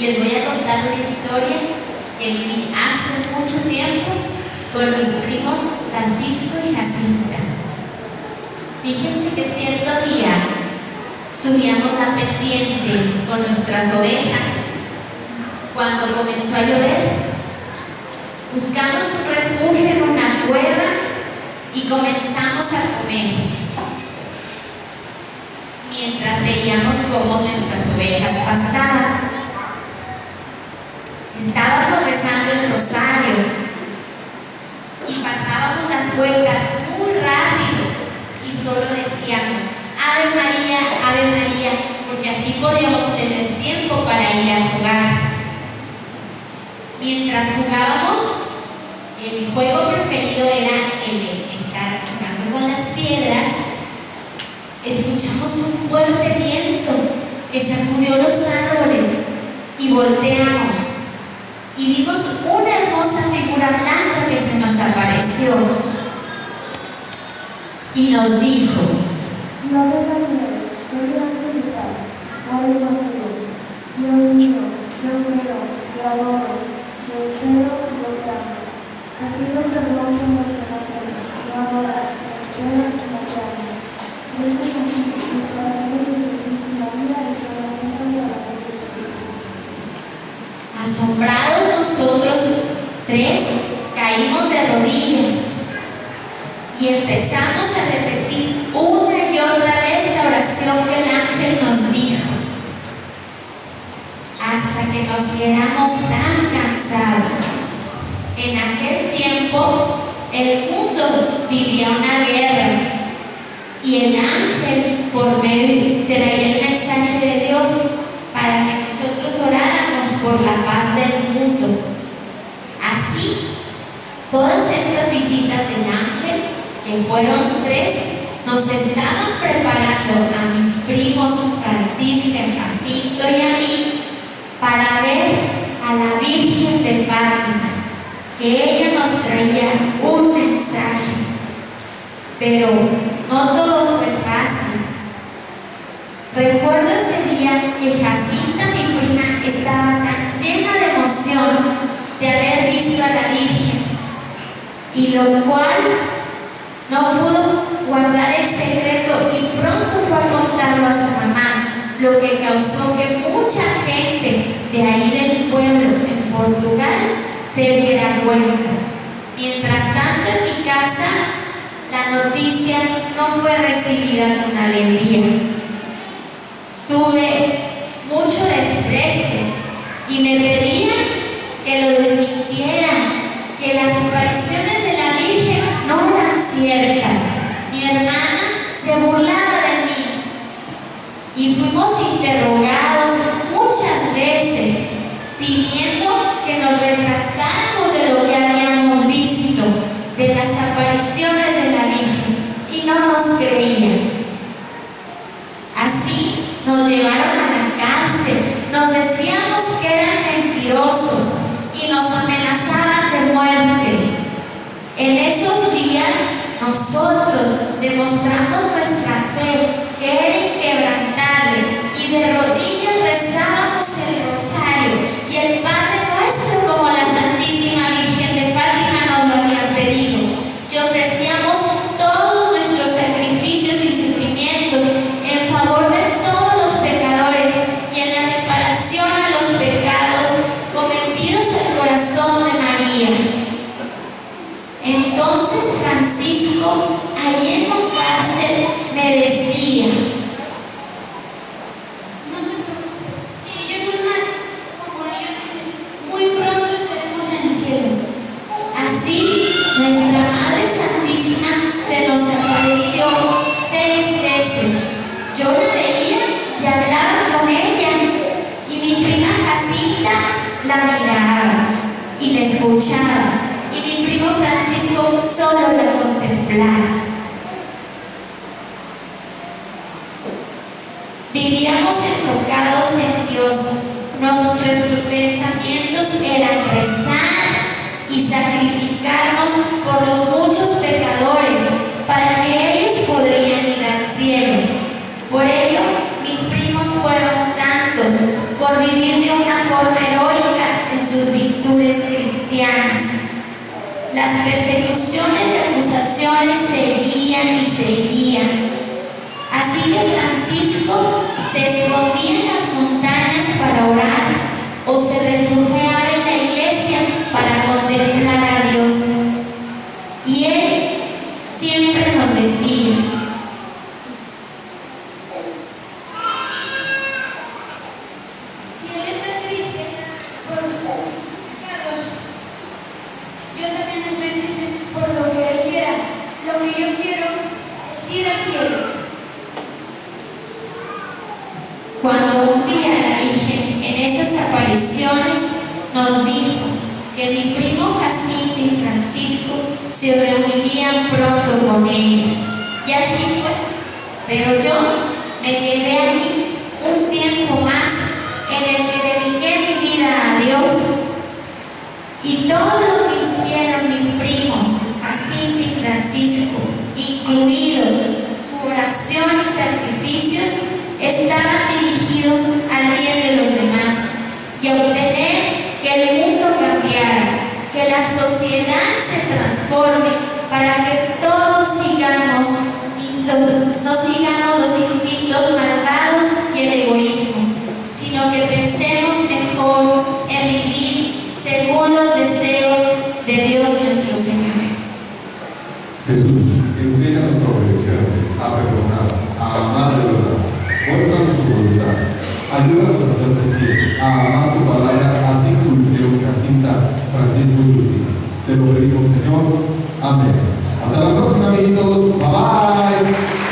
contar una historia que viví hace mucho tiempo con mis primos Francisco y Jacinta. Fíjense que cierto día subíamos la pendiente con nuestras ovejas. Cuando comenzó a llover, buscamos un refugio en una cueva y comenzamos a comer. Mientras veíamos cómo nuestras ovejas pastaban. Estábamos rezando el rosario y pasábamos las vueltas muy rápido y solo decíamos, Ave María, Ave María, porque así podíamos tener tiempo para ir a jugar. Mientras jugábamos, mi juego preferido era el de estar jugando con las piedras, escuchamos un fuerte viento que sacudió los árboles y volteamos y vimos una hermosa figura blanca que se nos apareció y nos dijo, no ángel de paz, Dios mío, yo creo, yo adoro, te amo. Te amo. Este conjunto, mis corazones de Jesús y María, estarán juntos a la cruz de Cristo. asombrados nosotros tres, caímos de rodillas y empezamos a repetir una y otra vez la oración que el ángel nos dijo, hasta que nos quedamos tan cansados. En aquel tiempo el mundo vivía una guerra y el ángel por medio traía el mensaje de Dios para que nosotros oráramos por la paz del mundo. Así, todas estas visitas del ángel, que fueron tres, nos estaban preparando a mis primos Francisca, Jacinto y a mí para ver a la Virgen de Fátima, que ella nos traía un mensaje. Pero no todo fue fácil. Recuerdo ese día que Jacinta, mi prima, estaba tan llena de emoción de haber visto a la Virgen, y lo cual no pudo guardar el secreto y pronto fue a contarlo a su mamá, lo que causó que mucha gente de ahí del pueblo, en Portugal, se diera cuenta. Mientras tanto, en mi casa, la noticia no fue recibida con alegría. Tuve mucho desprecio y me pedían que lo desmintieran, que las apariciones de la Virgen no eran ciertas. Mi hermana se burlaba de mí y fuimos interrogados muchas veces pidiendo que nos retractáramos de lo que habíamos visto, de las apariciones de la Virgen y no nos creían. Así nos llevaron a la cárcel, nos decíamos que eran mentirosos y nos amenazaban de muerte. En esos días nosotros demostramos nuestra fe, que apareció seis veces. Yo la veía y hablaba con ella, y mi prima Jacinta la miraba y la escuchaba, y mi primo Francisco solo la contemplaba. Vivíamos enfocados en Dios. Nuestros pensamientos eran rezar y sacrificarnos por los muchos pecadores para que ellos podrían ir al cielo. Por ello, mis primos fueron santos por vivir de una forma heroica Las persecuciones y acusaciones seguían y seguían. Así que Francisco se escondía en las montañas para orar o se refugiaba en la iglesia para contemplar a Dios. Y él siempre nos decía, Si él está triste por sus pecados, yo también estoy triste por lo que él quiera. Lo que yo quiero es ir al cielo. Cuando un día la Virgen en esas apariciones nos dijo que mi primo Jacinto y Francisco se reunirían pronto con ella. Y así fue. Pero yo me quedé allí un tiempo más en el que dediqué mi vida a Dios. Y todo lo que hicieron mis primos, Jacinto y Francisco, incluidos su oración y sacrificios, estaban dirigidos al bien de los demás y obtener que el mundo cambiara, que la sociedad se transforme para que todos sigamos no sigamos los instintos malvados y el egoísmo, sino que pensemos mejor en vivir según los deseos de Dios nuestro Señor. que a, a tu palabra, haz inclusión, haz cinta, Francisco Justin. Te lo pedimos, Señor. Amén. Hasta la próxima, amiguitos. Bye bye.